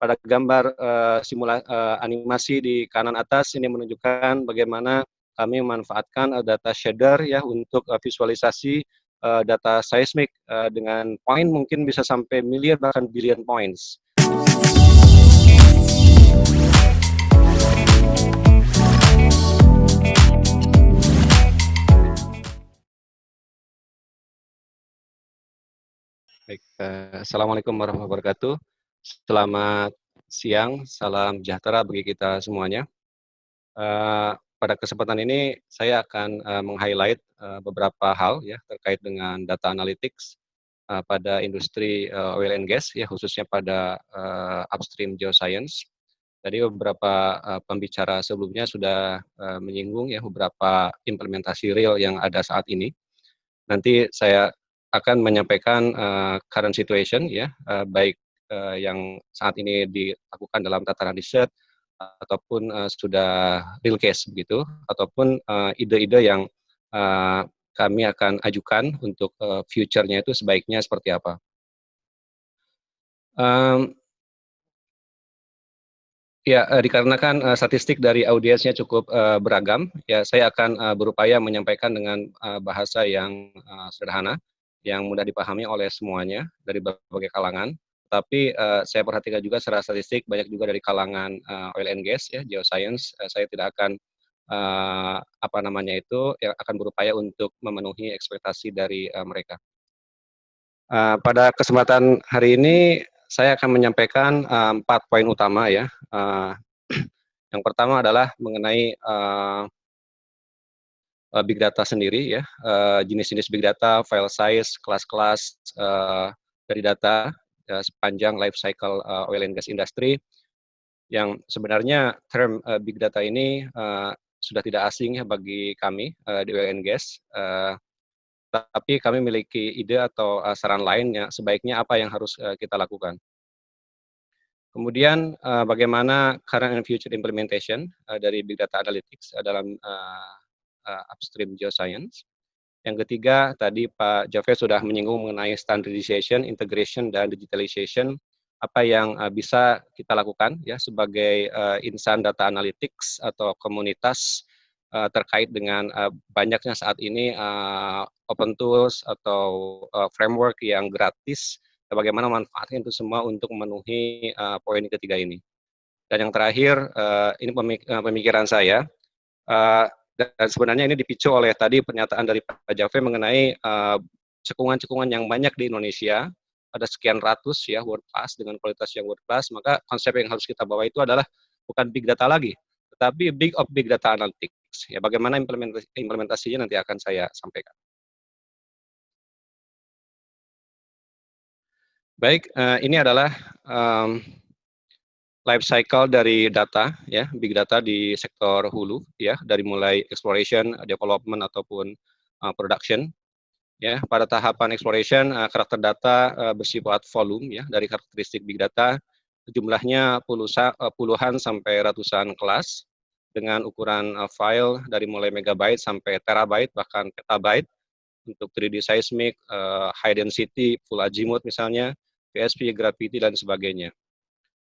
pada gambar uh, simula, uh, animasi di kanan atas ini menunjukkan bagaimana kami memanfaatkan uh, data shader ya untuk uh, visualisasi uh, data seismik uh, dengan poin mungkin bisa sampai miliar bahkan billion points. Baik, uh, Assalamualaikum warahmatullahi wabarakatuh. Selamat siang, salam sejahtera bagi kita semuanya. Uh, pada kesempatan ini saya akan uh, meng-highlight uh, beberapa hal ya terkait dengan data analytics pada industri uh, oil and gas ya khususnya pada uh, upstream geoscience. Tadi beberapa pembicara sebelumnya sudah menyinggung ya beberapa implementasi real yang ada saat ini. Nanti saya akan menyampaikan uh, current situation ya uh, baik uh, yang saat ini dilakukan dalam tataran riset ataupun uh, sudah real case begitu ataupun ide-ide uh, yang uh, kami akan ajukan untuk uh, future-nya itu sebaiknya seperti apa. Um, Ya, dikarenakan uh, statistik dari audiensnya cukup uh, beragam, ya saya akan uh, berupaya menyampaikan dengan uh, bahasa yang uh, sederhana yang mudah dipahami oleh semuanya dari berbagai kalangan. Tapi uh, saya perhatikan juga secara statistik banyak juga dari kalangan uh, oil and gas ya, geoscience. Uh, saya tidak akan uh, apa namanya itu yang akan berupaya untuk memenuhi ekspektasi dari uh, mereka. Uh, pada kesempatan hari ini saya akan menyampaikan uh, empat poin utama ya. Uh, yang pertama adalah mengenai uh, uh, big data sendiri ya, uh, jenis-jenis big data, file size, kelas-kelas uh, dari data uh, sepanjang life cycle uh, oil and gas industry yang sebenarnya term uh, big data ini uh, sudah tidak asing ya bagi kami uh, di oil and gas. Uh, tapi kami memiliki ide atau uh, saran lainnya sebaiknya apa yang harus uh, kita lakukan. Kemudian uh, bagaimana current and future implementation uh, dari big data analytics uh, dalam uh, uh, upstream geoscience. Yang ketiga, tadi Pak Jaffe sudah menyinggung mengenai standardization, integration, dan digitalization, apa yang uh, bisa kita lakukan ya sebagai uh, insan data analytics atau komunitas uh, terkait dengan uh, banyaknya saat ini uh, open tools atau uh, framework yang gratis, bagaimana manfaatnya itu semua untuk memenuhi uh, poin ketiga ini. Dan yang terakhir, uh, ini pemikiran saya, uh, dan sebenarnya ini dipicu oleh tadi pernyataan dari Pak Jaffe mengenai eh, cekungan-cekungan uh, yang banyak di Indonesia, ada sekian ratus ya world class dengan kualitas yang world class, maka konsep yang harus kita bawa itu adalah bukan big data lagi, tetapi big of big data analytics. Ya, bagaimana implementasi, implementasinya nanti akan saya sampaikan. Baik, uh, ini adalah um, life cycle dari data ya big data di sektor hulu ya dari mulai exploration development ataupun uh, production ya. Pada tahapan exploration uh, karakter data uh, bersifat volume ya dari karakteristik big data jumlahnya pulusa, uh, puluhan sampai ratusan kelas dengan ukuran uh, file dari mulai megabyte sampai terabyte bahkan petabyte. Untuk 3D seismic, uh, high density, full azimuth misalnya, PSP, gravity dan sebagainya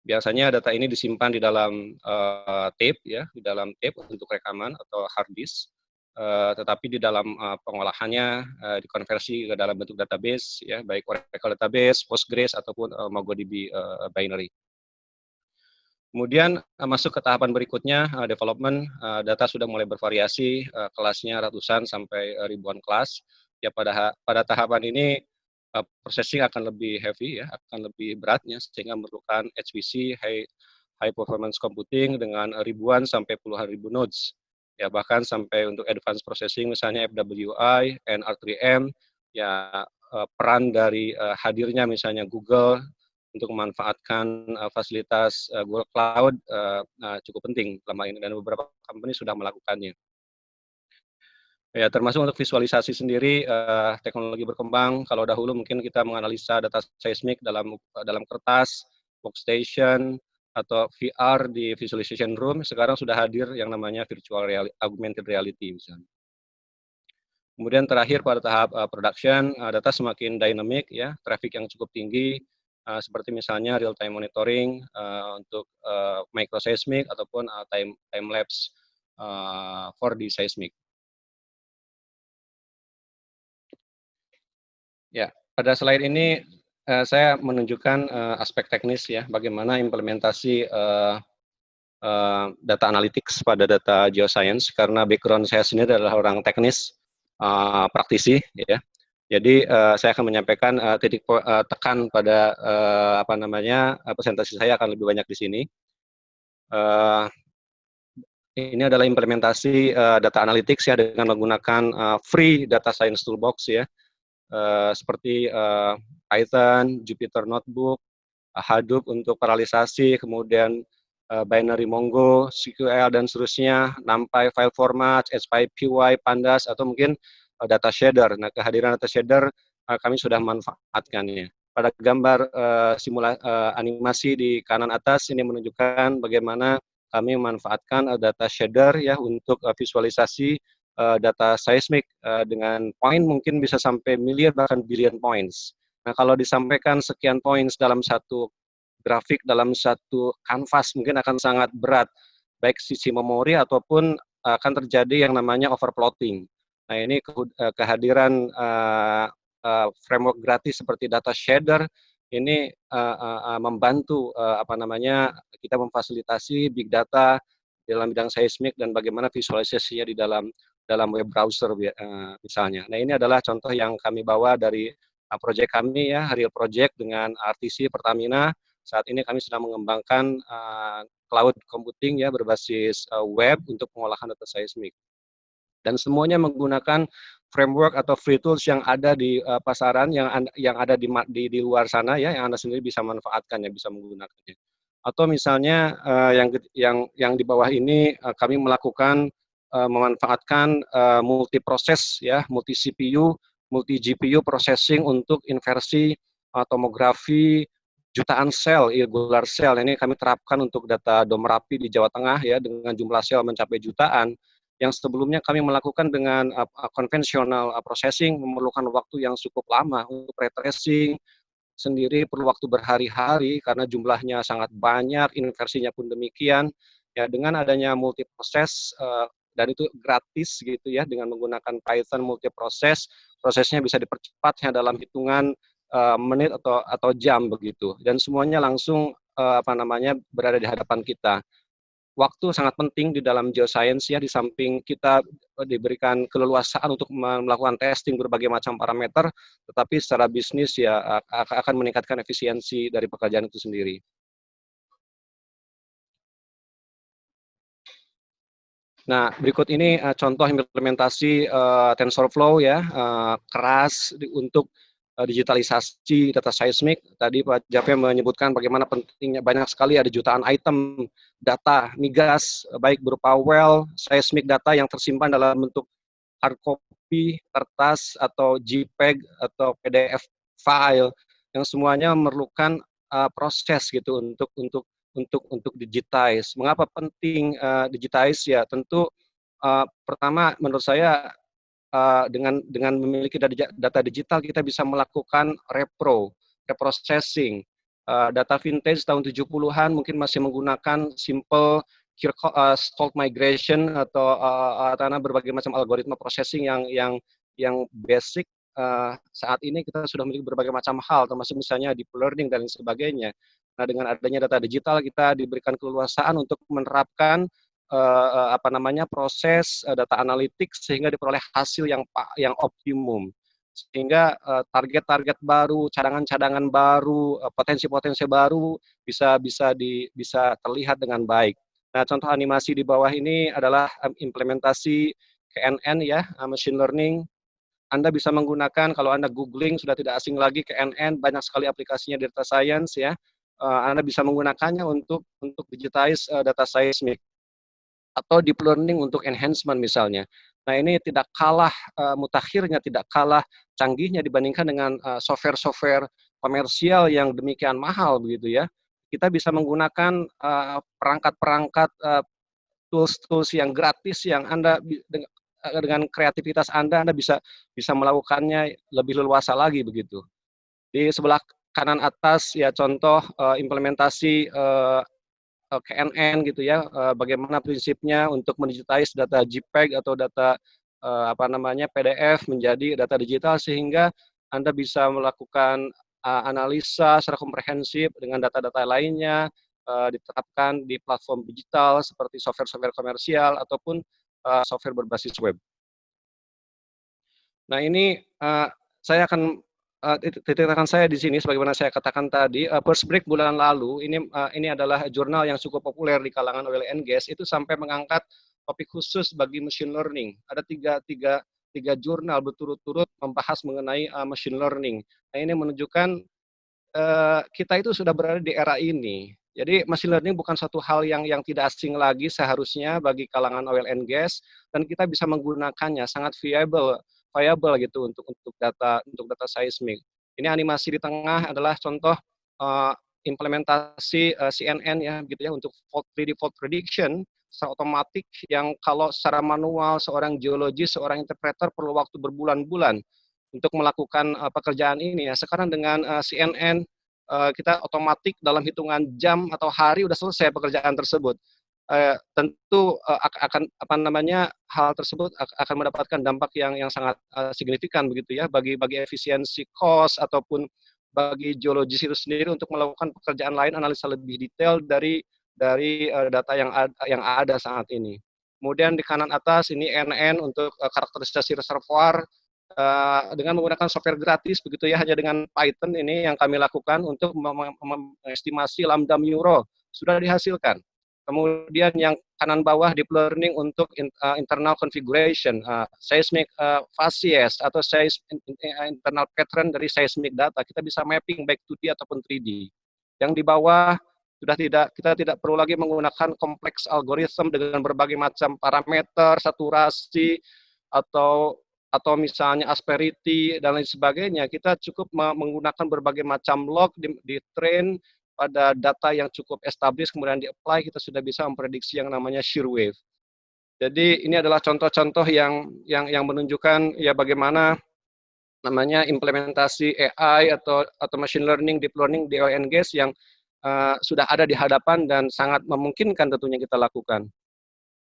biasanya data ini disimpan di dalam uh, tape ya di dalam tape untuk rekaman atau hard disk uh, tetapi di dalam uh, pengolahannya uh, dikonversi ke dalam bentuk database ya baik Oracle database Postgres ataupun uh, MongoDB uh, binary. Kemudian masuk ke tahapan berikutnya development data sudah mulai bervariasi kelasnya ratusan sampai ribuan kelas. Ya pada pada tahapan ini uh, processing akan lebih heavy ya, akan lebih beratnya sehingga memerlukan HPC high high performance computing dengan ribuan sampai puluhan ribu nodes. Ya bahkan sampai untuk advanced processing misalnya FWI, NR3M ya uh, peran dari uh, hadirnya misalnya Google untuk memanfaatkan fasilitas Google Cloud uh, cukup penting selama ini dan beberapa company sudah melakukannya. Ya, termasuk untuk visualisasi sendiri uh, teknologi berkembang. Kalau dahulu mungkin kita menganalisa data seismik dalam dalam kertas, workstation atau VR di visualization room, sekarang sudah hadir yang namanya virtual reality, augmented reality misalnya. Kemudian terakhir pada tahap uh, production, uh, data semakin dynamic ya, traffic yang cukup tinggi uh, seperti misalnya real time monitoring uh, untuk uh, microseismic ataupun uh, time time lapse uh, 4D seismic. Ya, pada slide ini uh, saya menunjukkan uh, aspek teknis ya, bagaimana implementasi uh, uh, data analytics pada data geoscience karena background saya sendiri adalah orang teknis, uh, praktisi ya. Jadi uh, saya akan menyampaikan uh, titik uh, tekan pada uh, apa namanya uh, presentasi saya akan lebih banyak di sini. Uh, ini adalah implementasi uh, data analytics ya dengan menggunakan uh, free data science toolbox ya, uh, seperti uh, Python, Jupyter Notebook, Hadoop untuk paralisasi, kemudian uh, binary Mongo, SQL dan seterusnya, NumPy file format, SPY, Pandas atau mungkin uh, data shader. Nah, kehadiran data shader uh, kami sudah manfaatkannya. Pada gambar uh, simula uh, animasi di kanan atas ini menunjukkan bagaimana kami memanfaatkan data shader ya untuk visualisasi uh, data seismik uh, dengan poin mungkin bisa sampai miliar bahkan billion points. Nah, kalau disampaikan sekian points dalam satu grafik dalam satu kanvas mungkin akan sangat berat baik sisi memori ataupun akan terjadi yang namanya overplotting. Nah ini eh, kehadiran uh, uh, framework gratis seperti data shader ini uh, uh, membantu uh, apa namanya kita memfasilitasi big data dalam bidang seismik dan bagaimana visualisasinya di dalam dalam web browser uh, misalnya. Nah ini adalah contoh yang kami bawa dari uh, proyek kami ya Real Project dengan RTC Pertamina. Saat ini kami sedang mengembangkan uh, cloud computing ya berbasis web untuk pengolahan data seismik dan semuanya menggunakan framework atau free tools yang ada di uh, pasaran yang yang ada di, di di luar sana ya yang anda sendiri bisa manfaatkan ya bisa menggunakannya atau misalnya uh, yang yang yang di bawah ini uh, kami melakukan uh, memanfaatkan uh, multi proses ya multi CPU multi GPU processing untuk inversi uh, tomografi jutaan sel irregular sel ini kami terapkan untuk data dom rapi di Jawa Tengah ya dengan jumlah sel mencapai jutaan yang sebelumnya kami melakukan dengan uh, konvensional uh, processing memerlukan waktu yang cukup lama untuk retracing sendiri perlu waktu berhari-hari karena jumlahnya sangat banyak, inversinya pun demikian. Ya dengan adanya multi proses uh, dan itu gratis gitu ya dengan menggunakan Python multi proses, prosesnya bisa dipercepatnya dalam hitungan uh, menit atau atau jam begitu. Dan semuanya langsung uh, apa namanya berada di hadapan kita. Waktu sangat penting di dalam geoscience ya di samping kita diberikan keleluasaan untuk melakukan testing berbagai macam parameter tetapi secara bisnis ya akan meningkatkan efisiensi dari pekerjaan itu sendiri. Nah, berikut ini uh, contoh implementasi uh, TensorFlow ya, uh, keras di, untuk uh, digitalisasi data seismik. Tadi Pak Jafe menyebutkan bagaimana pentingnya banyak sekali ada jutaan item data migas baik berupa well, seismic data yang tersimpan dalam bentuk hard copy, kertas atau JPEG atau PDF file yang semuanya memerlukan uh, proses gitu untuk untuk untuk untuk digitize. Mengapa penting uh, digitize ya? Tentu uh, pertama menurut saya uh, dengan dengan memiliki data digital kita bisa melakukan repro, reprocessing, uh, data vintage tahun 70-an mungkin masih menggunakan simple Kirchhoff, migration atau uh, berbagai macam algoritma processing yang yang yang basic uh, saat ini kita sudah memiliki berbagai macam hal termasuk misalnya deep learning dan sebagainya. Nah, dengan adanya data digital kita diberikan keleluasaan untuk menerapkan uh, apa namanya proses uh, data analitik sehingga diperoleh hasil yang yang optimum sehingga eh, target-target uh, baru, cadangan-cadangan baru, potensi-potensi baru bisa bisa di bisa terlihat dengan baik. Nah, contoh animasi di bawah ini adalah implementasi KNN ya, machine learning. Anda bisa menggunakan kalau Anda googling sudah tidak asing lagi KNN, banyak sekali aplikasinya data science ya. Uh, Anda bisa menggunakannya untuk untuk digitize uh, data seismic atau deep learning untuk enhancement misalnya. Nah ini tidak kalah uh, mutakhirnya, tidak kalah canggihnya dibandingkan dengan software-software uh, komersial yang demikian mahal begitu ya. Kita bisa menggunakan perangkat-perangkat uh, tools-tools yang gratis yang Anda dengan kreativitas Anda Anda bisa bisa melakukannya lebih leluasa lagi begitu. Di sebelah kanan atas ya contoh uh, implementasi uh, KNN gitu ya, uh, bagaimana prinsipnya untuk mendigitize data JPEG atau data uh, apa namanya PDF menjadi data digital sehingga Anda bisa melakukan uh, analisa secara komprehensif dengan data-data lainnya uh, diterapkan di platform digital seperti software-software komersial ataupun uh, software berbasis web. Nah ini uh, saya akan uh, titik tekan saya di sini sebagaimana saya katakan tadi uh, first break bulan lalu ini uh, ini adalah jurnal yang cukup populer di kalangan oil and gas itu sampai mengangkat topik khusus bagi machine learning. Ada tiga tiga tiga jurnal berturut-turut membahas mengenai uh, machine learning. Nah ini menunjukkan uh, kita itu sudah berada di era ini. Jadi machine learning bukan satu hal yang yang tidak asing lagi seharusnya bagi kalangan oil and gas dan kita bisa menggunakannya sangat viable viable gitu untuk untuk data untuk data seismik. Ini animasi di tengah adalah contoh uh, implementasi uh, CNN ya gitu ya untuk fault 3D fault prediction secara otomatis yang kalau secara manual seorang geologis, seorang interpreter perlu waktu berbulan-bulan untuk melakukan uh, pekerjaan ini ya. Sekarang dengan uh, CNN uh, kita otomatis dalam hitungan jam atau hari sudah selesai pekerjaan tersebut uh, tentu uh, akan apa namanya hal tersebut akan mendapatkan dampak yang yang sangat uh, signifikan begitu ya bagi bagi efisiensi cost ataupun bagi geologis itu sendiri untuk melakukan pekerjaan lain analisa lebih detail dari dari uh, data yang ada, yang ada saat ini. Kemudian di kanan atas ini NN untuk uh, karakterisasi reservoir uh, dengan menggunakan software gratis begitu ya hanya dengan Python ini yang kami lakukan untuk mengestimasi lambda muro sudah dihasilkan Kemudian yang kanan bawah deep learning untuk uh, internal configuration, uh, seismic uh, facies atau seis, uh, internal pattern dari seismic data. Kita bisa mapping baik 2D ataupun 3D. Yang di bawah sudah tidak kita tidak perlu lagi menggunakan kompleks algoritma dengan berbagai macam parameter, saturasi atau atau misalnya asperity dan lain sebagainya. Kita cukup menggunakan berbagai macam log di, di train pada data yang cukup established kemudian di-apply kita sudah bisa memprediksi yang namanya shear wave. Jadi ini adalah contoh-contoh yang yang yang menunjukkan ya bagaimana namanya implementasi AI atau atau machine learning, deep learning di oil yang uh, sudah ada di hadapan dan sangat memungkinkan tentunya kita lakukan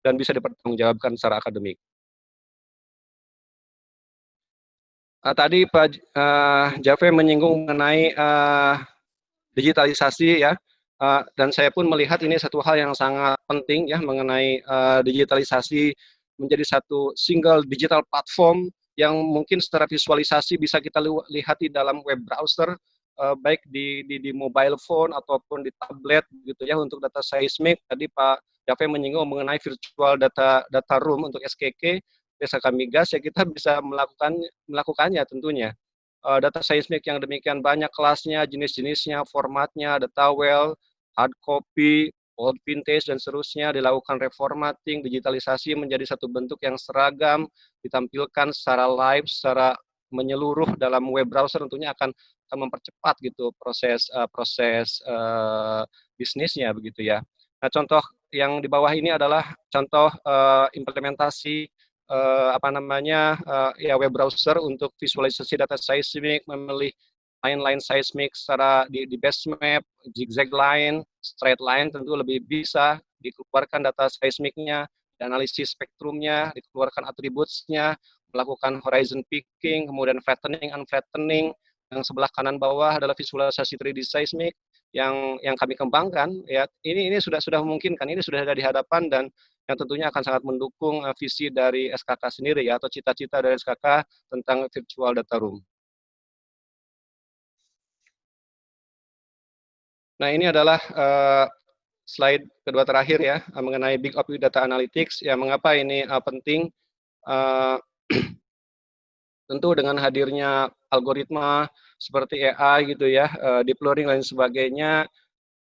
dan bisa dipertanggungjawabkan secara akademik. Uh, tadi Pak uh, Jave menyinggung mengenai uh, digitalisasi ya. Uh, dan saya pun melihat ini satu hal yang sangat penting ya mengenai uh, digitalisasi menjadi satu single digital platform yang mungkin secara visualisasi bisa kita lihat di dalam web browser uh, baik di, di di mobile phone ataupun di tablet gitu ya untuk data seismik. Tadi Pak Jave menyinggung mengenai virtual data data room untuk SKK desa kami gas ya kita bisa melakukan melakukannya tentunya uh, data seismik yang demikian banyak kelasnya, jenis-jenisnya, formatnya, data well, hard copy, old vintage, dan seterusnya, dilakukan reformatting, digitalisasi menjadi satu bentuk yang seragam, ditampilkan secara live, secara menyeluruh dalam web browser tentunya akan akan mempercepat gitu proses uh, proses uh, bisnisnya begitu ya. Nah contoh yang di bawah ini adalah contoh uh, implementasi uh, apa namanya uh, ya web browser untuk visualisasi data seismik, memilih line-line seismik secara di, di base map, zigzag line, straight line tentu lebih bisa dikeluarkan data seismiknya, analisis spektrumnya, dikeluarkan atributnya, melakukan horizon picking, kemudian flattening, unflattening, yang sebelah kanan bawah adalah visualisasi 3D seismik yang yang kami kembangkan ya. Ini ini sudah sudah memungkinkan ini sudah ada di hadapan dan yang tentunya akan sangat mendukung uh, visi dari SKK sendiri ya atau cita-cita dari SKK tentang virtual data room. Nah ini adalah uh, slide kedua terakhir ya uh, mengenai Big OP Data Analytics. Ya mengapa ini uh, penting? Uh, tentu dengan hadirnya algoritma seperti AI gitu ya, uh, deep learning dan sebagainya,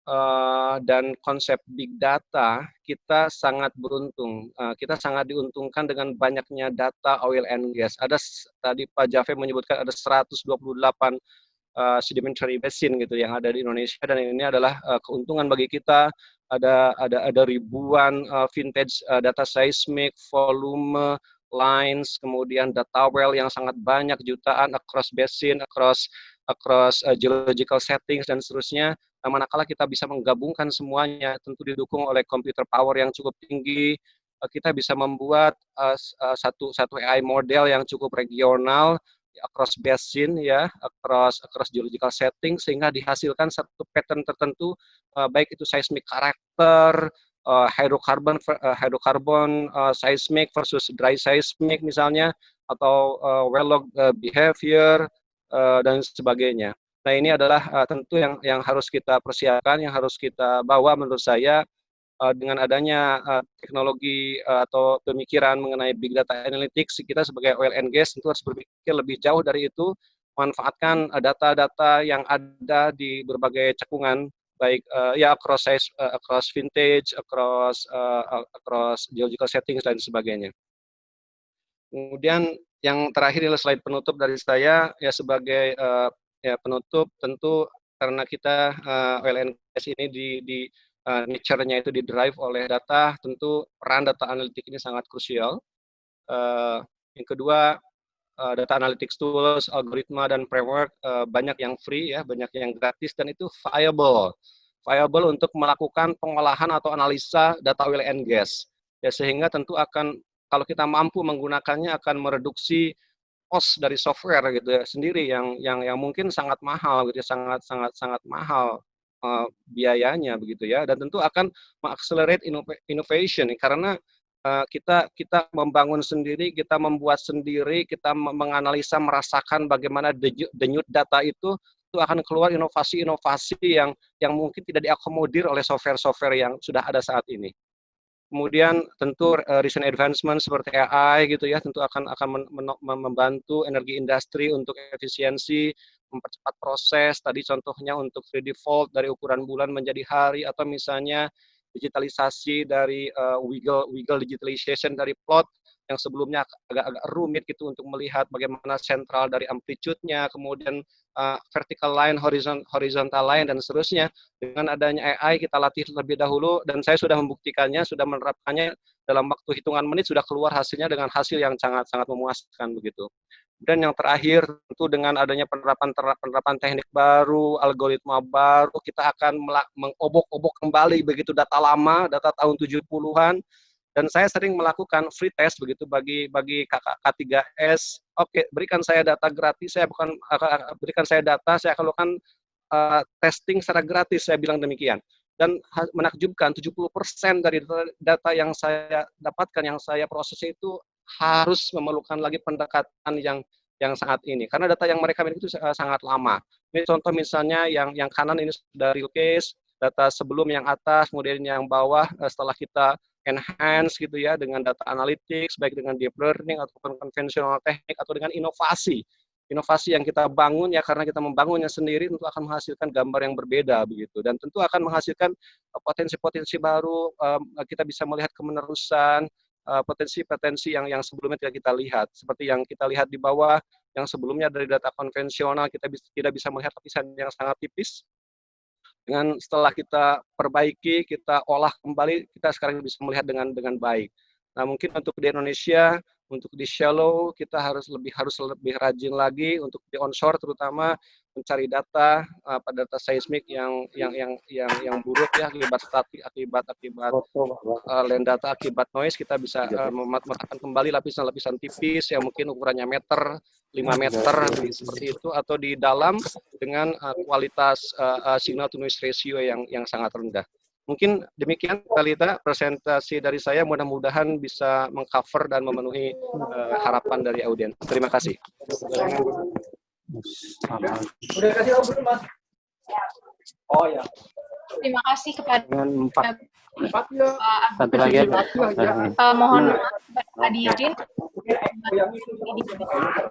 uh, dan konsep big data, kita sangat beruntung. Uh, kita sangat diuntungkan dengan banyaknya data oil and gas. Ada tadi Pak Jave menyebutkan ada 128 uh, sedimentary basin gitu yang ada di Indonesia dan ini adalah keuntungan bagi kita. Ada ada ada ribuan vintage data seismic, volume, lines, kemudian data well yang sangat banyak jutaan across basin, across across uh, geological settings dan seterusnya. Nah, manakala kita bisa menggabungkan semuanya, tentu didukung oleh computer power yang cukup tinggi, uh, kita bisa membuat uh, satu satu AI model yang cukup regional across basin ya, across across geological setting sehingga dihasilkan satu pattern tertentu uh, baik itu seismic karakter, uh, hydrocarbon uh, hydrocarbon uh, seismic versus dry seismic misalnya atau uh, well log uh, behavior uh, dan sebagainya. Nah, ini adalah uh, tentu yang yang harus kita persiapkan, yang harus kita bawa menurut saya uh, dengan adanya uh, teknologi uh, atau pemikiran mengenai big data analytics, kita sebagai oil and gas tentu harus berpikir lebih jauh dari itu, manfaatkan data-data uh, yang ada di berbagai cekungan, baik uh, ya across size, uh, across vintage, across uh, across geological settings dan sebagainya. Kemudian yang terakhir adalah slide penutup dari saya ya sebagai uh, ya penutup tentu karena kita uh, gas ini di, di uh, nature-nya itu didrive oleh data, tentu peran data analitik ini sangat krusial. Uh, yang kedua, uh, data analytics tools, algoritma, dan framework uh, banyak yang free, ya, banyak yang gratis, dan itu viable. Viable untuk melakukan pengolahan atau analisa data oil and gas. Ya, sehingga tentu akan, kalau kita mampu menggunakannya, akan mereduksi cost dari software gitu ya sendiri yang yang yang mungkin sangat mahal gitu ya sangat sangat sangat mahal uh, biayanya begitu ya dan tentu akan mengaccelerate innovation karena uh, kita kita membangun sendiri kita membuat sendiri kita menganalisa merasakan bagaimana denyut data itu itu akan keluar inovasi-inovasi yang yang mungkin tidak diakomodir oleh software-software yang sudah ada saat ini. Kemudian tentu uh, recent advancement seperti AI gitu ya tentu akan akan membantu energi industri untuk efisiensi mempercepat proses, tadi contohnya untuk 3D Fold dari ukuran bulan menjadi hari, atau misalnya digitalisasi dari uh, wiggle, wiggle digitalization dari plot yang sebelumnya agak-agak rumit gitu untuk melihat bagaimana sentral dari amplitude-nya, kemudian uh, vertical line, horizon, horizontal line, dan seterusnya. Dengan adanya AI kita latih terlebih dahulu, dan saya sudah membuktikannya, sudah menerapkannya dalam waktu hitungan menit sudah keluar hasilnya dengan hasil yang sangat-sangat memuaskan begitu. Dan yang terakhir tentu dengan adanya penerapan penerapan teknik baru, algoritma baru, kita akan mengobok-obok kembali begitu data lama, data tahun 70-an. Dan saya sering melakukan free test begitu bagi bagi kakak K3S. Oke, berikan saya data gratis, saya bukan berikan saya data, saya akan lakukan uh, testing secara gratis, saya bilang demikian. Dan menakjubkan 70% dari data, data yang saya dapatkan, yang saya proses itu harus memerlukan lagi pendekatan yang yang saat ini karena data yang mereka miliki itu sangat lama. Ini contoh misalnya yang yang kanan ini sudah real case, data sebelum yang atas, kemudian yang bawah eh, setelah kita enhance gitu ya dengan data analytics baik dengan deep learning ataupun konvensional teknik atau dengan inovasi. Inovasi yang kita bangun ya karena kita membangunnya sendiri tentu akan menghasilkan gambar yang berbeda begitu dan tentu akan menghasilkan eh, potensi-potensi baru kita bisa melihat kemenerusan Eh, potensi-potensi yang yang sebelumnya tidak kita lihat. Seperti yang kita lihat di bawah, yang sebelumnya dari data konvensional kita tidak bisa melihat lapisan yang sangat tipis. Dengan setelah kita perbaiki, kita olah kembali, kita sekarang bisa melihat dengan dengan baik. Nah, mungkin untuk di Indonesia untuk di shallow kita harus lebih harus lebih rajin lagi untuk di onshore terutama mencari data uh, pada data seismik yang yang yang yang yang buruk ya akibat statik akibat akibat uh, land data akibat noise kita bisa uh, mematkan kembali lapisan-lapisan tipis yang mungkin ukurannya meter 5 meter seperti itu atau di dalam dengan uh, kualitas uh, uh, signal to noise ratio yang yang sangat rendah. Mungkin demikian Talita presentasi dari saya mudah-mudahan bisa mengcover dan memenuhi uh, harapan dari audiens. Terima kasih. Udah kasih tahu belum, Mas? Oh ya. Terima kasih kepada empat. Empat ya. Satu lagi. Uh, mohon maaf hadirin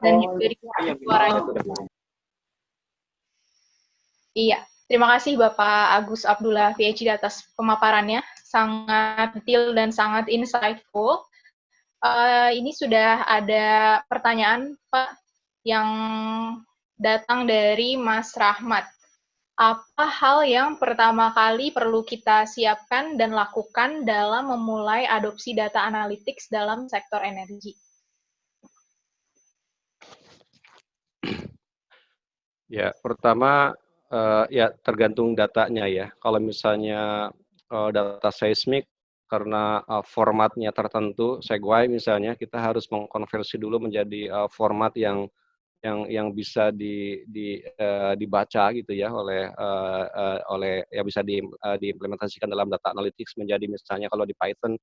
dan juga di suaranya. Iya. Terima kasih Bapak Agus Abdullah PhD atas pemaparannya, sangat detail dan sangat insightful. Uh, ini sudah ada pertanyaan Pak yang datang dari Mas Rahmat. Apa hal yang pertama kali perlu kita siapkan dan lakukan dalam memulai adopsi data analytics dalam sektor energi? Ya, pertama uh, ya tergantung datanya ya. Kalau misalnya uh, data seismik karena uh, formatnya tertentu, Segway misalnya, kita harus mengkonversi dulu menjadi uh, format yang yang yang bisa di, di uh, dibaca gitu ya oleh uh, uh, oleh ya bisa di, uh, diimplementasikan dalam data analytics menjadi misalnya kalau di Python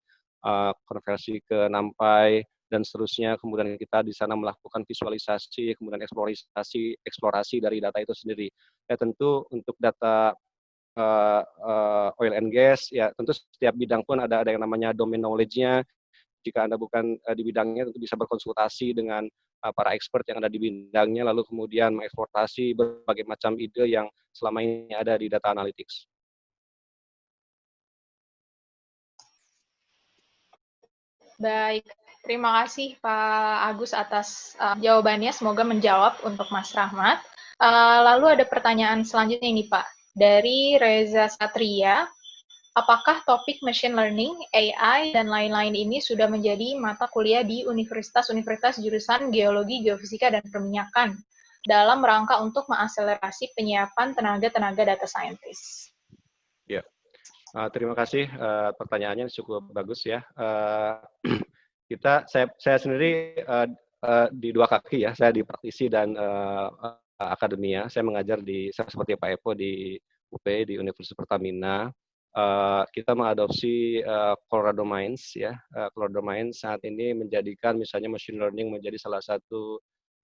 uh, konversi ke NumPy dan seterusnya. Kemudian kita di sana melakukan visualisasi, kemudian eksplorasi, eksplorasi dari data itu sendiri. Ya tentu untuk data uh, uh, oil and gas, ya tentu setiap bidang pun ada ada yang namanya domain knowledge-nya. Jika Anda bukan uh, di bidangnya, tentu bisa berkonsultasi dengan uh, para expert yang ada di bidangnya, lalu kemudian mengeksportasi berbagai macam ide yang selama ini ada di data analytics. Baik, Terima kasih Pak Agus atas uh, jawabannya. Semoga menjawab untuk Mas Rahmat. Uh, lalu ada pertanyaan selanjutnya ini Pak. Dari Reza Satria, apakah topik machine learning, AI, dan lain-lain ini sudah menjadi mata kuliah di universitas-universitas jurusan geologi, geofisika, dan perminyakan dalam rangka untuk mengakselerasi penyiapan tenaga-tenaga data scientist? Ya, uh, terima kasih. Uh, pertanyaannya cukup bagus ya. Uh, kita saya saya sendiri uh, uh, di dua kaki ya saya di praktisi dan uh, akademia saya mengajar di saya seperti Pak Epo di UP di Universitas Pertamina uh, kita mengadopsi uh, Colorado Mines ya. Uh, Colorado Mines saat ini menjadikan misalnya machine learning menjadi salah satu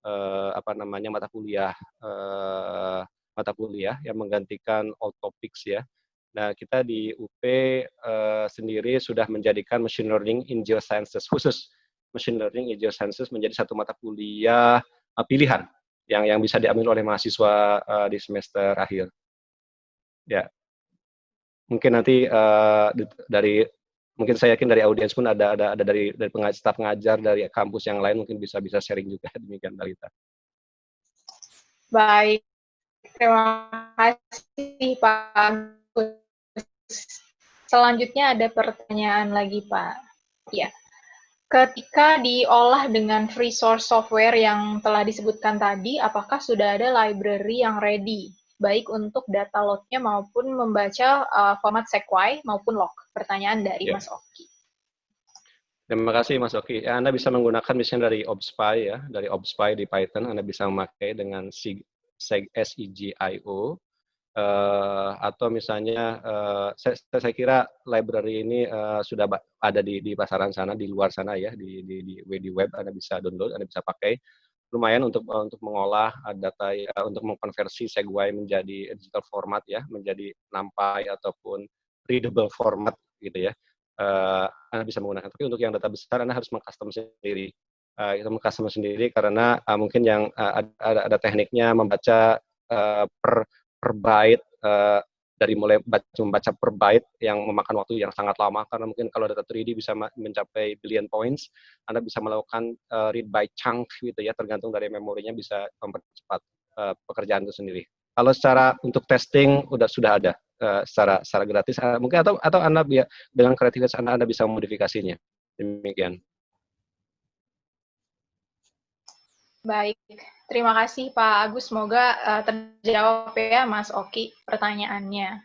uh, apa namanya mata kuliah uh, mata kuliah yang menggantikan all topics ya. Nah, kita di UP uh, sendiri sudah menjadikan machine learning in geosciences khusus. Machine learning in geosciences menjadi satu mata kuliah uh, pilihan yang yang bisa diambil oleh mahasiswa uh, di semester akhir. Ya, mungkin nanti uh, dari mungkin saya yakin dari audiens pun ada ada ada dari dari pengajar, staf pengajar dari kampus yang lain mungkin bisa bisa sharing juga demikian Dalita. Baik, terima kasih Pak Selanjutnya ada pertanyaan lagi, Pak. Ya. Ketika diolah dengan free source software yang telah disebutkan tadi, apakah sudah ada library yang ready, baik untuk data load-nya maupun membaca uh, format sequai maupun log? Pertanyaan dari ya. Mas Oki. Terima kasih Mas Oki. Ya, Anda bisa menggunakan misalnya dari ObSpy ya, dari ObSpy di Python, Anda bisa memakai dengan SIGIO uh, atau misalnya uh, saya, saya kira library ini uh, sudah ada di, di pasaran sana di luar sana ya di, di, di, di web anda bisa download anda bisa pakai lumayan untuk uh, untuk mengolah data uh, untuk mengkonversi Segway menjadi digital format ya menjadi nampai ataupun readable format gitu ya. Uh, anda bisa menggunakan. Tapi untuk yang data besar anda harus mengcustom sendiri. Uh, itu mengcustom sendiri karena uh, mungkin yang uh, ada, ada tekniknya membaca uh, per per byte uh, dari mulai baca, membaca per byte yang memakan waktu yang sangat lama karena mungkin kalau data 3D bisa mencapai billion points, Anda bisa melakukan uh, read by chunk gitu ya, tergantung dari memorinya bisa mempercepat uh, pekerjaan itu sendiri. Kalau secara untuk testing udah sudah ada uh, secara secara gratis, uh, mungkin atau atau Anda ya, dengan kreativitas Anda Anda bisa memodifikasinya. Demikian. Baik, terima kasih Pak Agus. Semoga uh, terjawab ya Mas Oki pertanyaannya.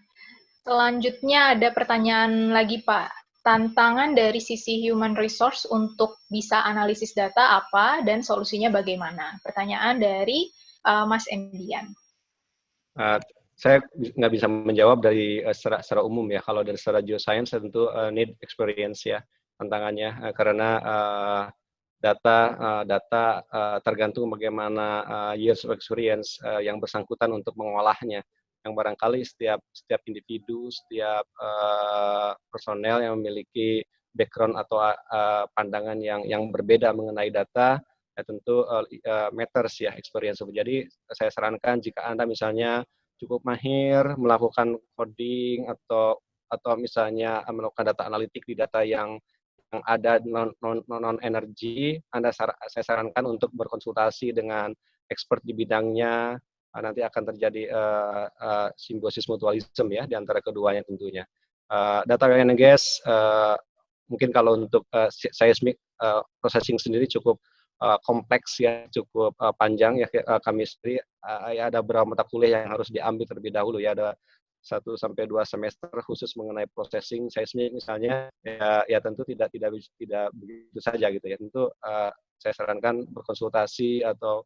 Selanjutnya ada pertanyaan lagi Pak. Tantangan dari sisi human resource untuk bisa analisis data apa dan solusinya bagaimana? Pertanyaan dari uh, Mas Endian. Uh, saya nggak bisa menjawab dari uh, secara, secara umum ya. Kalau dari secara geoscience tentu uh, need experience ya tantangannya uh, karena uh, data uh, data uh, tergantung bagaimana uh, years of experience uh, yang bersangkutan untuk mengolahnya. Yang barangkali setiap setiap individu setiap uh, personel yang memiliki background atau uh, pandangan yang yang berbeda mengenai data ya tentu uh, uh, matters ya experience. Jadi saya sarankan jika anda misalnya cukup mahir melakukan coding atau atau misalnya melakukan data analitik di data yang ada non non non energi, Anda sar saya sarankan untuk berkonsultasi dengan expert di bidangnya. Uh, nanti akan terjadi uh, uh, simbiosis mutualisme ya di antara keduanya tentunya. Uh, data gas uh, mungkin kalau untuk uh, seismic uh, processing sendiri cukup uh, kompleks ya cukup uh, panjang ya uh, kami uh, ya ada beberapa mata kuliah yang harus diambil terlebih dahulu ya ada satu sampai dua semester khusus mengenai processing seismik misalnya ya, ya tentu tidak tidak tidak begitu saja gitu ya. Tentu uh, saya sarankan berkonsultasi atau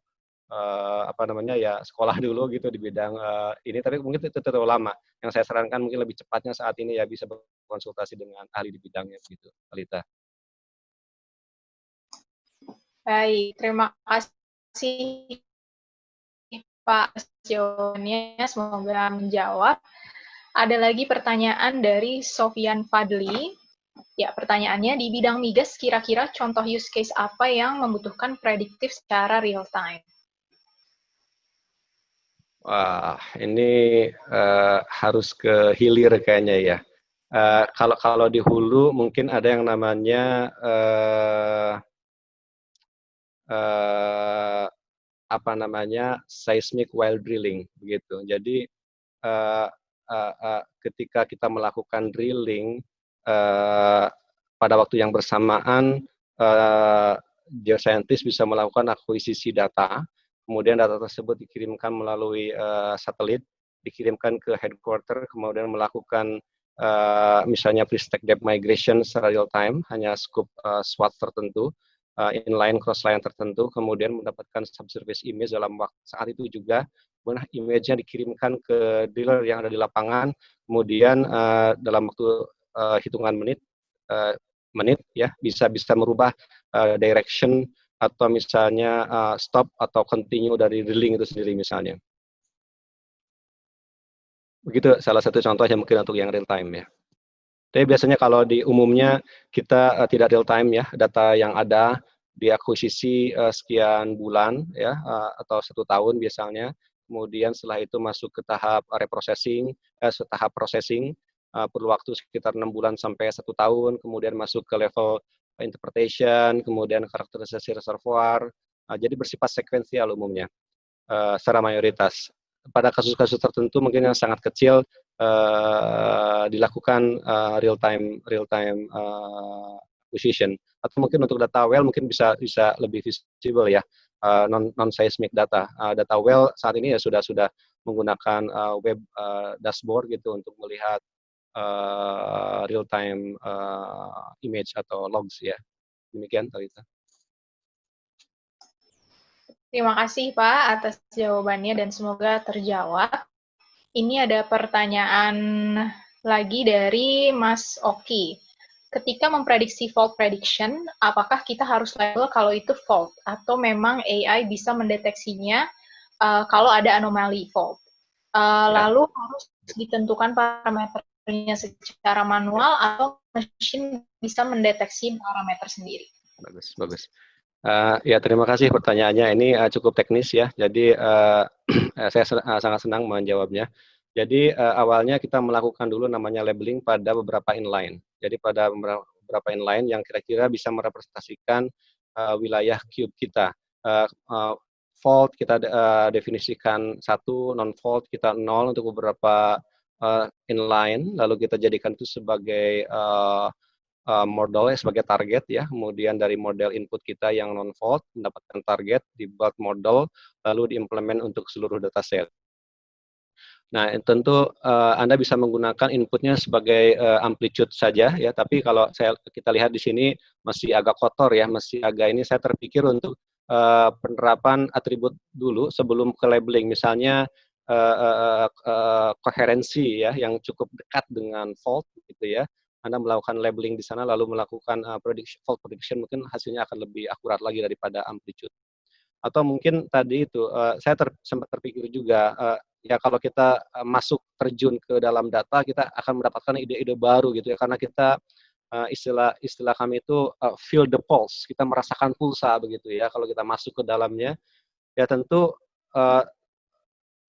uh, apa namanya ya sekolah dulu gitu di bidang uh, ini. Tapi mungkin itu terlalu lama. Yang saya sarankan mungkin lebih cepatnya saat ini ya bisa berkonsultasi dengan ahli di bidangnya gitu Alita. Baik, terima kasih Pak jawabannya. Semoga menjawab. Ada lagi pertanyaan dari Sofian Fadli. Ya, pertanyaannya di bidang migas kira-kira contoh use case apa yang membutuhkan prediktif secara real time? Wah, ini uh, harus ke hilir kayaknya ya. Uh, kalau kalau di hulu mungkin ada yang namanya uh, apa namanya seismic while drilling begitu. Jadi uh, uh, uh, ketika kita melakukan drilling uh, pada waktu yang bersamaan uh, geoscientist bisa melakukan akuisisi data, kemudian data tersebut dikirimkan melalui uh, satelit, dikirimkan ke headquarter, kemudian melakukan uh, misalnya pre-stack depth migration secara real time, hanya scoop uh, SWOT tertentu, uh, inline cross line tertentu kemudian mendapatkan subsurface image dalam waktu saat itu juga kemudian image-nya dikirimkan ke dealer yang ada di lapangan kemudian uh, dalam waktu uh, hitungan menit uh, menit ya bisa bisa merubah uh, direction atau misalnya uh, stop atau continue dari drilling itu sendiri misalnya. Begitu salah satu contohnya mungkin untuk yang real time ya tapi biasanya kalau di umumnya kita uh, tidak real time ya, data yang ada diakuisisi uh, sekian bulan ya uh, atau satu tahun biasanya. Kemudian setelah itu masuk ke tahap reprocessing, eh, tahap processing uh, perlu waktu sekitar enam bulan sampai satu tahun. Kemudian masuk ke level interpretation, kemudian karakterisasi reservoir. Uh, jadi bersifat sekuensial umumnya uh, secara mayoritas. Pada kasus-kasus tertentu mungkin yang sangat kecil uh, dilakukan uh, real time real time uh, acquisition atau mungkin untuk data well mungkin bisa bisa lebih visible ya uh, non non seismic data uh, data well saat ini ya sudah sudah menggunakan uh, web uh, dashboard gitu untuk melihat uh, real time uh, image atau logs ya demikian Talita. Terima kasih Pak atas jawabannya dan semoga terjawab. Ini ada pertanyaan lagi dari Mas Oki. Ketika memprediksi fault prediction, apakah kita harus label kalau itu fault atau memang AI bisa mendeteksinya uh, kalau ada anomali fault? Uh, ya. Lalu harus ditentukan parameternya secara manual atau mesin bisa mendeteksi parameter sendiri? Bagus, bagus. Uh, ya terima kasih pertanyaannya. Ini uh, cukup teknis ya. Jadi uh, saya uh, sangat senang menjawabnya. Jadi uh, awalnya kita melakukan dulu namanya labeling pada beberapa inline. Jadi pada beberapa inline yang kira-kira bisa merepresentasikan uh, wilayah cube kita. Uh, uh, fault kita uh, definisikan satu, non fault kita nol untuk beberapa uh, inline. Lalu kita jadikan itu sebagai uh, uh, model sebagai target ya. Kemudian dari model input kita yang non fault mendapatkan target dibuat model lalu diimplement untuk seluruh dataset. Nah, tentu uh, Anda bisa menggunakan inputnya sebagai uh, amplitude saja ya, tapi kalau saya kita lihat di sini masih agak kotor ya, masih agak ini saya terpikir untuk uh, penerapan atribut dulu sebelum ke labeling. Misalnya uh, uh, uh, koherensi ya yang cukup dekat dengan fault gitu ya. Anda melakukan labeling di sana lalu melakukan uh, prediction, fault prediction mungkin hasilnya akan lebih akurat lagi daripada amplitude. Atau mungkin tadi itu uh, saya ter, sempat terpikir juga uh, ya kalau kita masuk terjun ke dalam data kita akan mendapatkan ide-ide baru gitu ya karena kita uh, istilah istilah kami itu uh, feel the pulse kita merasakan pulsa begitu ya kalau kita masuk ke dalamnya ya tentu uh,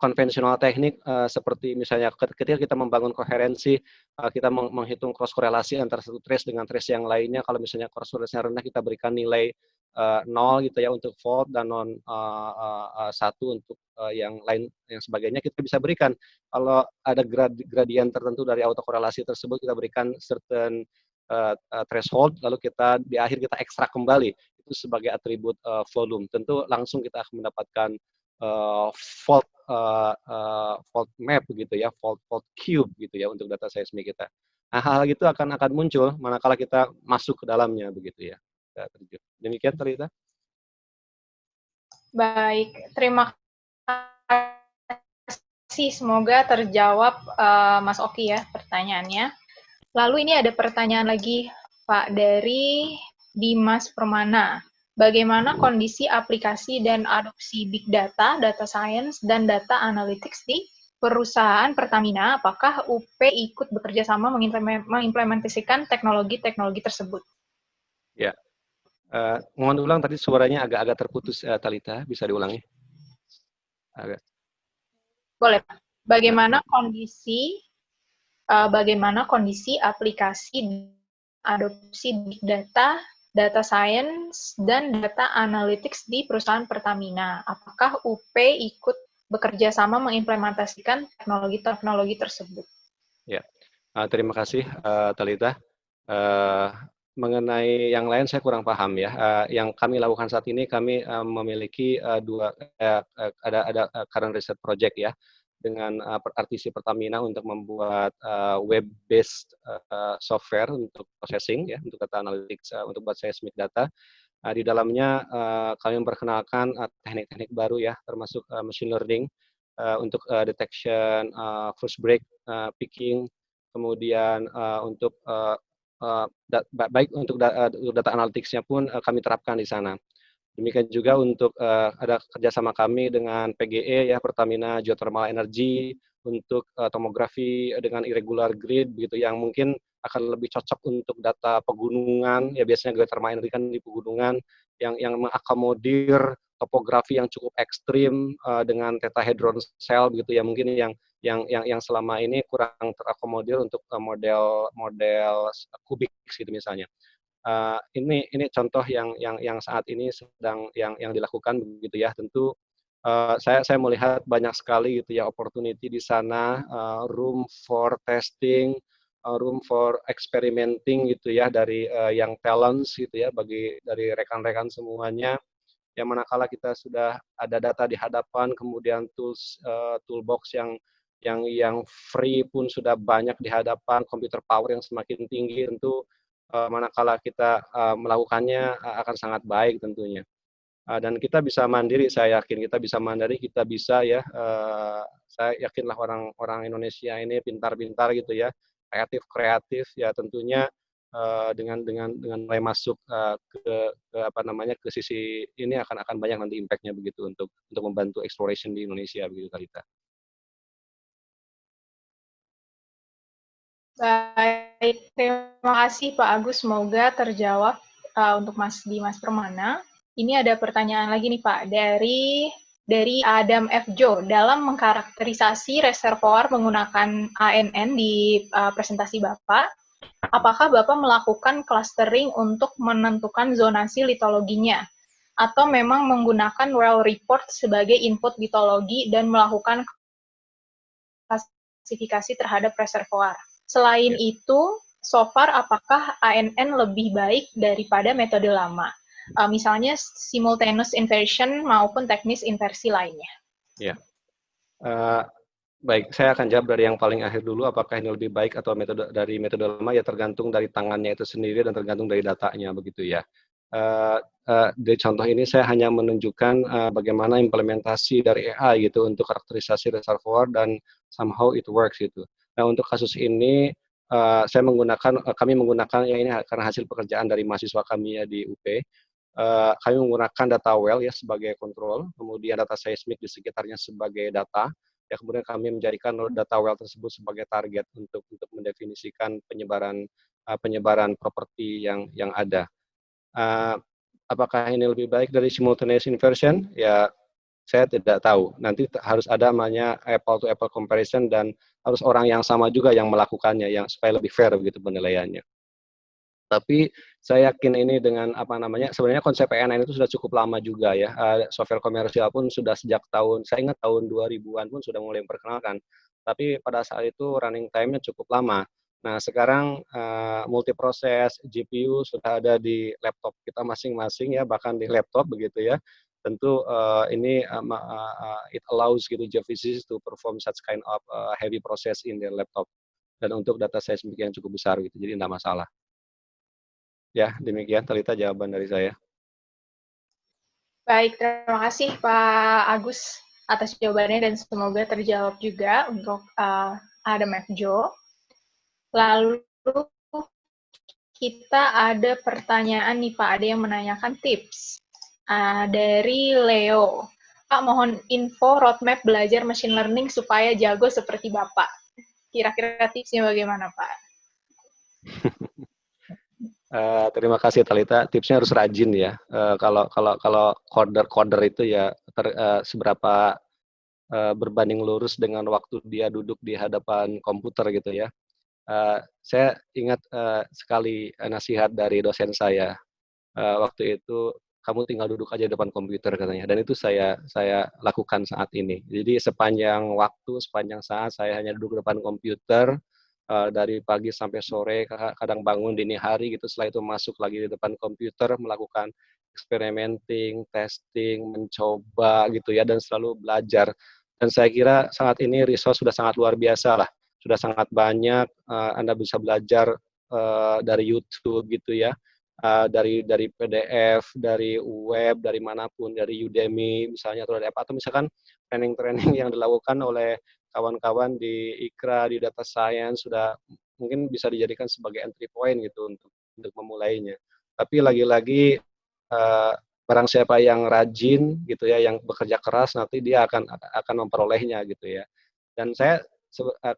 konvensional teknik uh, seperti misalnya ketika kita membangun koherensi, uh, kita meng menghitung cross korelasi antara satu trace dengan trace yang lainnya. Kalau misalnya cross korelasinya rendah, kita berikan nilai uh, nol gitu ya untuk fault dan non uh, uh, satu untuk uh, yang lain yang sebagainya kita bisa berikan. Kalau ada grad gradien tertentu dari autokorelasi tersebut kita berikan certain uh, uh, threshold lalu kita di akhir kita ekstrak kembali itu sebagai atribut uh, volume. Tentu langsung kita akan mendapatkan uh, fault uh, uh, fault map gitu ya, fault fault cube gitu ya untuk data seismik kita. Nah, hal-hal itu akan akan muncul manakala kita masuk ke dalamnya begitu ya. Demikian Terita. Baik, terima kasih. Semoga terjawab uh, Mas Oki ya pertanyaannya. Lalu ini ada pertanyaan lagi Pak dari Dimas Permana. Bagaimana kondisi aplikasi dan adopsi big data, data science, dan data analytics di perusahaan Pertamina? Apakah UP ikut bekerja sama mengimplementasikan teknologi-teknologi tersebut? Ya, Uh, mohon ulang tadi suaranya agak-agak terputus uh, Talita, bisa diulangi? Agak. Boleh. Bagaimana kondisi uh, bagaimana kondisi aplikasi adopsi big data, data science dan data analytics di perusahaan Pertamina? Apakah UP ikut bekerja sama mengimplementasikan teknologi-teknologi tersebut? Ya, uh, terima kasih uh, Talita. Uh, mengenai yang lain saya kurang paham ya. Uh, yang kami lakukan saat ini kami uh, memiliki uh, dua uh, ada ada current research project ya dengan uh, RTC Pertamina untuk membuat uh, web based uh, software untuk processing ya untuk data analytics uh, untuk buat seismic data. Uh, di dalamnya uh, kami memperkenalkan teknik-teknik uh, baru ya termasuk uh, machine learning uh, untuk uh, detection uh, first break uh, picking kemudian uh, untuk uh, uh, baik untuk uh, data analytics-nya pun uh, kami terapkan di sana. Demikian juga untuk uh, ada kerjasama kami dengan PGE ya Pertamina Geothermal Energy untuk uh, tomografi dengan irregular grid begitu yang mungkin akan lebih cocok untuk data pegunungan ya biasanya geothermal energy kan di pegunungan yang yang mengakomodir topografi yang cukup ekstrim uh, dengan tetrahedron cell begitu ya mungkin yang yang yang yang selama ini kurang terakomodir untuk uh, model model kubik gitu misalnya. Uh, ini ini contoh yang yang yang saat ini sedang yang yang dilakukan begitu ya. Tentu uh, saya saya melihat banyak sekali gitu ya opportunity di sana uh, room for testing, uh, room for experimenting gitu ya dari uh, yang talents gitu ya bagi dari rekan-rekan semuanya yang manakala kita sudah ada data di hadapan, kemudian tools uh, toolbox yang yang yang free pun sudah banyak di hadapan, komputer power yang semakin tinggi tentu manakala kita uh, melakukannya uh, akan sangat baik tentunya. Dan kita bisa mandiri, saya yakin kita bisa mandiri, kita bisa ya, saya yakinlah orang-orang Indonesia ini pintar-pintar gitu ya, kreatif kreatif ya tentunya dengan dengan dengan mulai masuk ke, ke apa namanya ke sisi ini akan akan banyak nanti impactnya begitu untuk untuk membantu exploration di Indonesia begitu Talita. Baik, terima kasih Pak Agus. Semoga terjawab uh, untuk Mas Dimas Permana. Ini ada pertanyaan lagi nih Pak dari dari Adam F. Jo dalam mengkarakterisasi reservoir menggunakan ANN di uh, presentasi Bapak apakah Bapak melakukan clustering untuk menentukan zonasi litologinya? Atau memang menggunakan well report sebagai input litologi dan melakukan klasifikasi terhadap reservoir? Selain ya. itu, so far apakah ANN lebih baik daripada metode lama? Uh, misalnya simultaneous inversion maupun teknis inversi lainnya. Ya, uh, Baik, saya akan jawab dari yang paling akhir dulu. Apakah ini lebih baik atau metode dari metode lama? Ya tergantung dari tangannya itu sendiri dan tergantung dari datanya begitu ya. Uh, uh, dari contoh ini saya hanya menunjukkan uh, bagaimana implementasi dari AI gitu untuk karakterisasi reservoir dan somehow it works gitu. Nah untuk kasus ini uh, saya menggunakan uh, kami menggunakan ya ini karena hasil pekerjaan dari mahasiswa kami ya di UP. Uh, kami menggunakan data well ya sebagai kontrol, kemudian data seismik di sekitarnya sebagai data ya kemudian kami menjadikan data well tersebut sebagai target untuk untuk mendefinisikan penyebaran uh, penyebaran properti yang yang ada. Uh, apakah ini lebih baik dari simultaneous inversion? Ya saya tidak tahu. Nanti harus ada namanya apple to apple comparison dan harus orang yang sama juga yang melakukannya yang supaya lebih fair begitu penilaiannya. Tapi saya yakin ini dengan apa namanya sebenarnya konsep PNN itu sudah cukup lama juga ya. Uh, software komersial pun sudah sejak tahun saya ingat tahun 2000-an pun sudah mulai memperkenalkan. Tapi pada saat itu running time-nya cukup lama. Nah, sekarang uh, multiproses GPU sudah ada di laptop kita masing-masing ya, bahkan di laptop begitu ya. Tentu uh, ini uh, uh, it allows gitu geophysicists to perform such kind of uh, heavy process in their laptop. Dan untuk data seismik yang cukup besar gitu, jadi tidak masalah. Ya, demikian Talita jawaban dari saya. Baik, terima kasih Pak Agus atas jawabannya dan semoga terjawab juga untuk uh, Adam F. Joe. Lalu kita ada pertanyaan nih Pak, ada yang menanyakan tips uh, dari Leo. Pak, mohon info roadmap belajar machine learning supaya jago seperti Bapak. Kira-kira tipsnya bagaimana Pak? uh, terima kasih Talita. Tipsnya harus rajin ya. Uh, kalau kalau kalau coder coder itu ya ter, uh, seberapa uh, berbanding lurus dengan waktu dia duduk di hadapan komputer gitu ya. Uh, saya ingat uh, sekali nasihat dari dosen saya uh, waktu itu kamu tinggal duduk aja depan komputer katanya. Dan itu saya saya lakukan saat ini. Jadi sepanjang waktu sepanjang saat saya hanya duduk depan komputer uh, dari pagi sampai sore kadang bangun dini hari gitu. Setelah itu masuk lagi di depan komputer melakukan experimenting testing mencoba gitu ya dan selalu belajar. Dan saya kira saat ini resource sudah sangat luar biasa lah. Sudah sangat banyak uh, Anda bisa belajar uh, dari YouTube gitu ya uh, dari dari PDF dari web dari mana pun dari Udemy misalnya atau dari apa atau misalkan training-training yang dilakukan oleh kawan-kawan di Ikra di data science sudah mungkin bisa dijadikan sebagai entry point gitu untuk untuk memulainya. Tapi lagi-lagi uh, barang siapa yang rajin gitu ya yang bekerja keras nanti dia akan akan memperolehnya gitu ya. Dan saya Eh,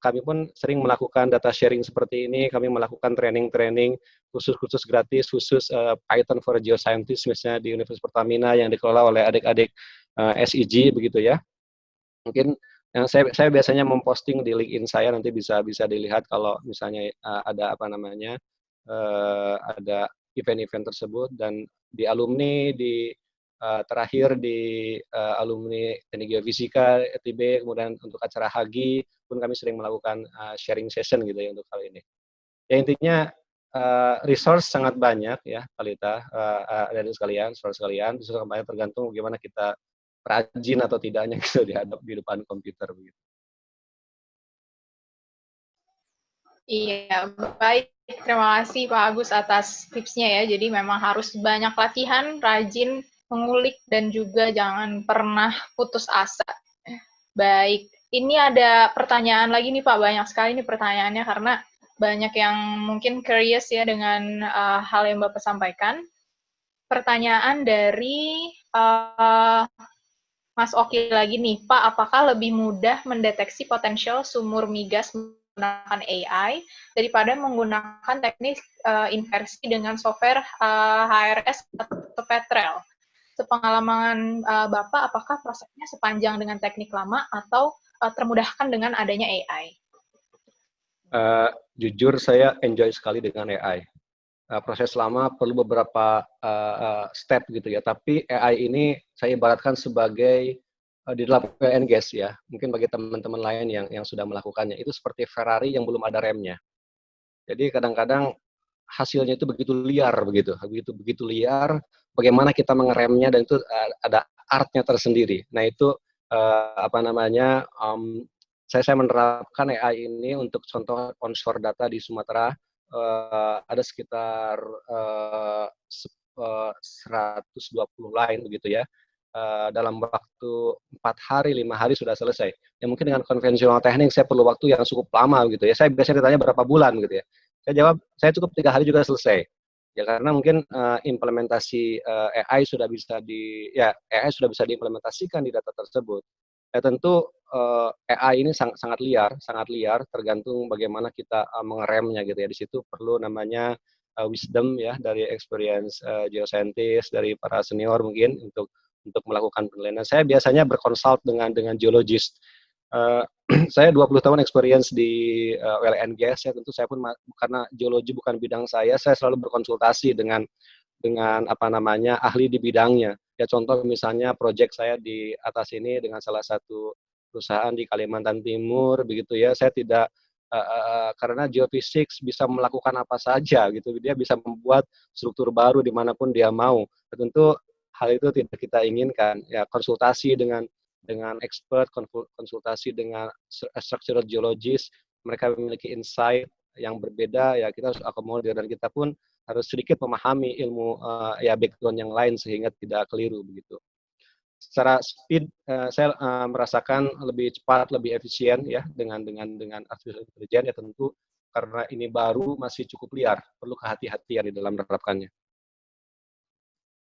kami pun sering melakukan data sharing seperti ini, kami melakukan training-training khusus-khusus gratis, khusus uh, Python for Geoscientists misalnya di Universitas Pertamina yang dikelola oleh adik-adik eh, SIG begitu ya. Mungkin yang saya saya biasanya memposting di LinkedIn saya nanti bisa bisa dilihat kalau misalnya ada apa namanya ada event-event tersebut dan di alumni di uh, terakhir di uh, alumni teknik geofisika ETB kemudian untuk acara Hagi pun kami sering melakukan uh, sharing session gitu ya untuk hal ini. Ya intinya uh, resource sangat banyak ya Kalita uh, uh, dari sekalian, resource sekalian, itu banyak tergantung bagaimana kita rajin atau tidaknya gitu di di depan komputer begitu. Iya, baik. Terima kasih Pak Agus atas tipsnya ya. Jadi memang harus banyak latihan, rajin, mengulik, dan juga jangan pernah putus asa. Baik, ini ada pertanyaan lagi nih Pak, banyak sekali nih pertanyaannya karena banyak yang mungkin curious ya dengan uh, hal yang Bapak sampaikan. Pertanyaan dari uh, Mas Oki lagi nih, Pak, apakah lebih mudah mendeteksi potensial sumur migas menggunakan AI daripada menggunakan teknik uh, inversi dengan software uh, HRS atau Petrel? Sepengalaman uh, Bapak, apakah prosesnya sepanjang dengan teknik lama atau uh, termudahkan dengan adanya AI? Uh, eh, jujur saya enjoy sekali dengan AI. Uh, proses lama perlu beberapa uh, step gitu ya, tapi AI ini saya ibaratkan sebagai uh, di dalam PN gas ya. Mungkin bagi teman-teman lain yang yang sudah melakukannya itu seperti Ferrari yang belum ada remnya. Jadi kadang-kadang hasilnya itu begitu liar begitu, begitu begitu liar. Bagaimana kita mengeremnya dan itu uh, ada artnya tersendiri. Nah itu uh, apa namanya um, saya saya menerapkan AI ini untuk contoh onshore data di Sumatera uh, ada sekitar uh, 120 line begitu ya uh, dalam waktu empat hari lima hari sudah selesai. Ya mungkin dengan konvensional teknik saya perlu waktu yang cukup lama gitu ya. Saya biasanya ditanya berapa bulan gitu ya. Saya jawab saya cukup tiga hari juga selesai ya karena mungkin uh, implementasi uh, eh, AI sudah bisa di ya AI sudah bisa diimplementasikan di data tersebut. Ya tentu uh, eh, AI ini sangat sangat liar, sangat liar tergantung bagaimana kita uh, mengeremnya gitu ya. Di situ perlu namanya uh, wisdom ya dari experience uh, geoscientist dari para senior mungkin untuk untuk melakukan penelitian. Saya biasanya berkonsult dengan dengan geologist Uh, saya 20 tahun experience di uh, and gas ya. Tentu saya pun karena geologi bukan bidang saya saya selalu berkonsultasi dengan dengan apa namanya ahli di bidangnya. Ya contoh misalnya proyek saya di atas ini dengan salah satu perusahaan di Kalimantan Timur begitu ya. Saya tidak uh, karena geofisik bisa melakukan apa saja gitu. Dia bisa membuat struktur baru di mana pun dia mau. Tentu hal itu tidak kita inginkan. Ya konsultasi dengan dengan expert konsultasi dengan structural geologist mereka memiliki insight yang berbeda ya kita harus akomodir dan kita pun harus sedikit memahami ilmu uh, ya background yang lain sehingga tidak keliru begitu secara speed uh, saya uh, merasakan lebih cepat, lebih efisien ya dengan dengan dengan artificial intelligence ya tentu karena ini baru masih cukup liar, perlu kehati-hatian di dalam menerapkannya.